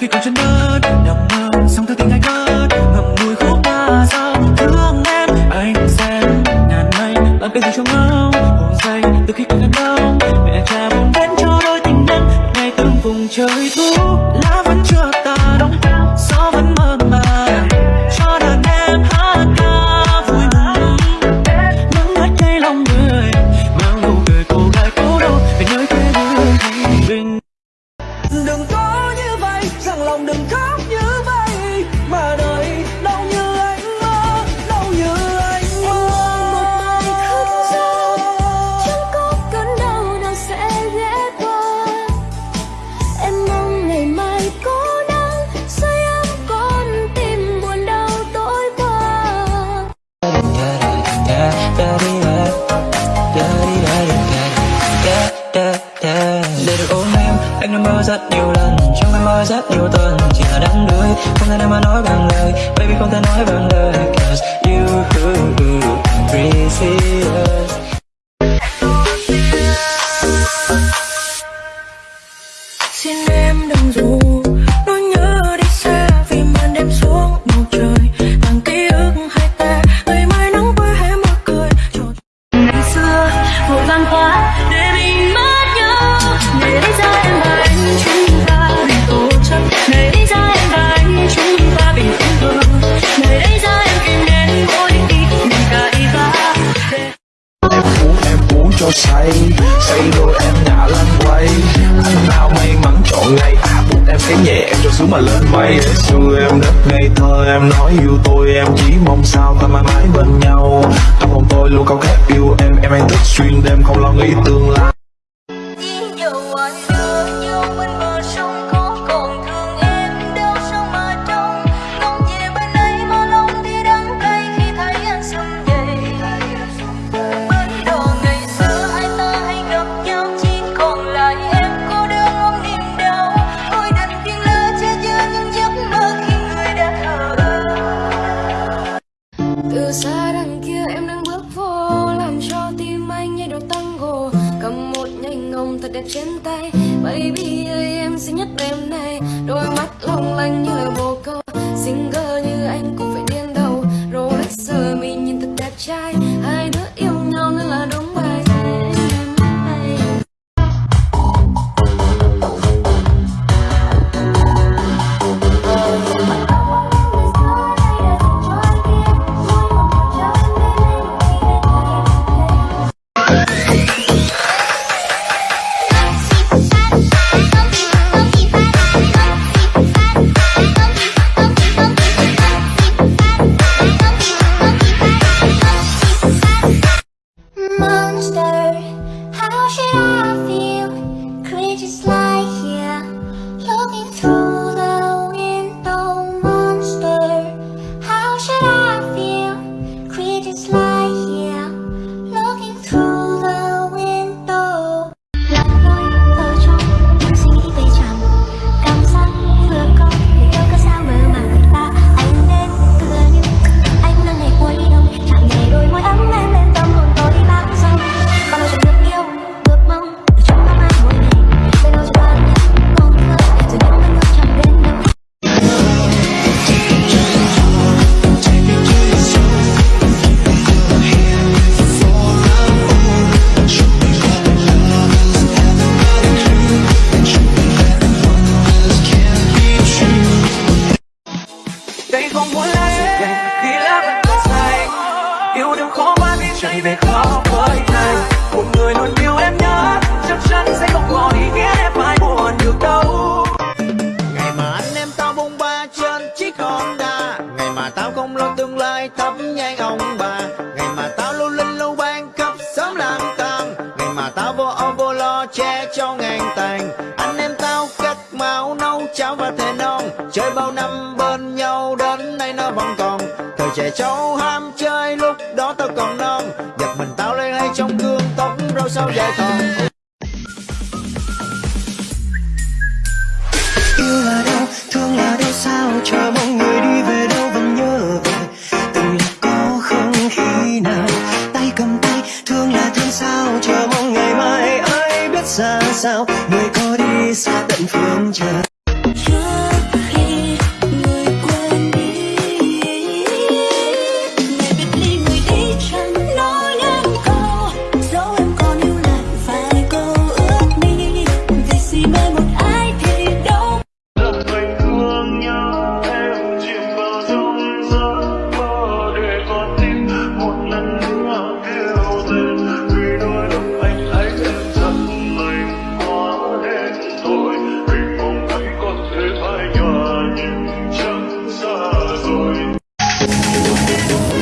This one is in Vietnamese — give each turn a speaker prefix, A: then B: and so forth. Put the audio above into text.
A: khi còn chân đất, nằm mơ xong thư tình ai cất ngậm ngùi khúc ta sao thương em, anh xem ngàn mây, làm cái gì cho ngâu hồn say từ khi còn gần đông. Mẹ cha buồn đến cho đôi tình nhân, ngày từng vùng trời thu để được ôm em anh đã mơ rất nhiều lần trong em mơ rất nhiều tuần chỉ là đắm đuối không thể nào mà nói bằng lời baby không thể nói bằng lời cause you precious
B: xin cho
C: say. Say rồi em đã lăn quay. Anh nào may mắn chọn ngày à buộc em cái nhẹ em cho xuống mà lên mây để xưa em đất ngây thơ, em nói yêu tôi, em chỉ mong sao ta mãi mãi bên nhau. Trong lòng tôi luôn cao khát yêu em em anh thức xuyên đêm không lo nghĩ tương lai.
B: Thật đẹp trên tay. Baby ơi, em xinh nhất đêm nay đôi mắt long lanh như lời một
D: Monster, how should I yêu
A: đừng khó quá biết chạy về khó với anh một người luôn yêu em nhớ chắc chắn sẽ không có ý nghĩa em phải buồn được đâu.
E: Ngày mà anh em tao bông ba trên chiếc honda. Ngày mà tao không lo tương lai thắp nhang ông bà. Ngày mà tao lưu linh lưu ban khắp sớm lang tàn ngày mà tao vô âu vô lo che cho ngàn tàn. Anh em tao cắt máu nấu cháo và thề non. Chơi bao năm bên nhau đến nay nó vẫn còn. Thời trẻ trâu ham chơi đó tao còn non. Giật mình tao lên hay trong gương, tóc râu sao dài thòn
A: yêu là đâu thương là đâu sao chờ mong người đi về đâu vẫn nhớ về? Từng là có không khi nào tay cầm tay, thương là thương, sao chờ mong ngày mai ai biết ra sao, người có đi xa tận phương trời?
D: Yeah.